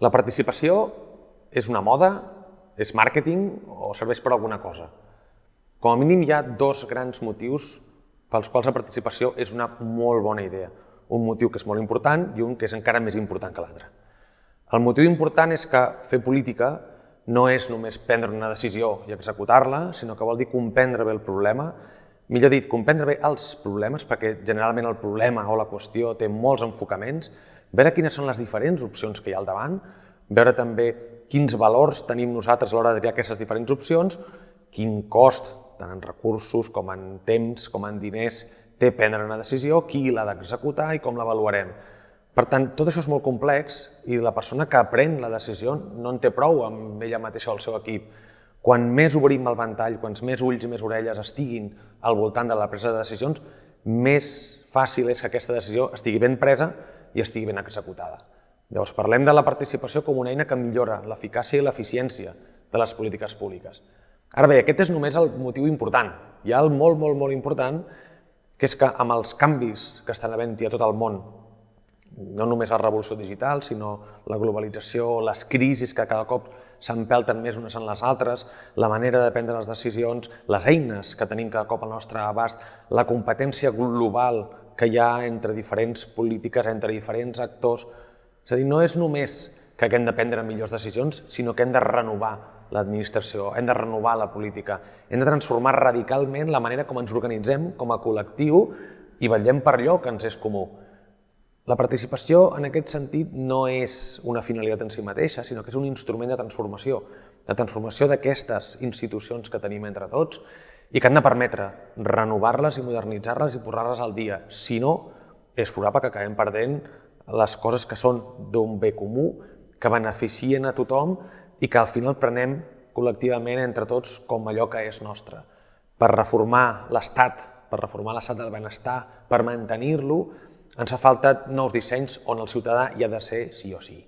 La participació és una moda, és màrqueting o serveix per alguna cosa. Com a mínim hi ha dos grans motius pels quals la participació és una molt bona idea. Un motiu que és molt important i un que és encara més important que l'altre. El motiu important és que fer política no és només prendre una decisió i executar-la, sinó que vol dir comprendre bé el problema, millor dit, comprendre bé els problemes, perquè generalment el problema o la qüestió té molts enfocaments, veure quines són les diferents opcions que hi ha al davant, veure també quins valors tenim nosaltres a l'hora de triar aquestes diferents opcions, quin cost, tant en recursos com en temps, com en diners, té prendre una decisió, qui l'ha d'executar i com l'avaluarem. Per tant, tot això és molt complex i la persona que pren la decisió no en té prou amb ella mateixa o el seu equip. Quan més obrim el ventall, quants més ulls i més orelles estiguin al voltant de la presa de decisions, més fàcil és que aquesta decisió estigui ben presa i estigui ben executada. Llavors, parlem de la participació com una eina que millora l'eficàcia i l'eficiència de les polítiques públiques. Ara bé, aquest és només el motiu important. Hi ha el molt, molt, molt important, que és que amb els canvis que estan havent-hi a tot el món, no només la revolució digital, sinó la globalització, les crisis que cada cop s'empelten més unes en les altres, la manera de prendre les decisions, les eines que tenim cada cop al nostre abast, la competència global que hi ha entre diferents polítiques, entre diferents actors. És a dir, no és només que hem de prendre millors decisions, sinó que hem de renovar l'administració, hem de renovar la política, hem de transformar radicalment la manera com ens organitzem com a col·lectiu i vetllem per allò que ens és comú. La participació, en aquest sentit, no és una finalitat en si mateixa, sinó que és un instrument de transformació, de transformació d'aquestes institucions que tenim entre tots i que han de permetre renovar-les i modernitzar-les i posar-les al dia. Si no, és probable que acabem perdent les coses que són d'un bé comú, que beneficien a tothom i que al final prenem col·lectivament entre tots com allò que és nostre. Per reformar l'Estat, per reformar l'estat del benestar, per mantenir-lo, ens fa falta nous dissenys on el ciutadà hi ha de ser sí o sí.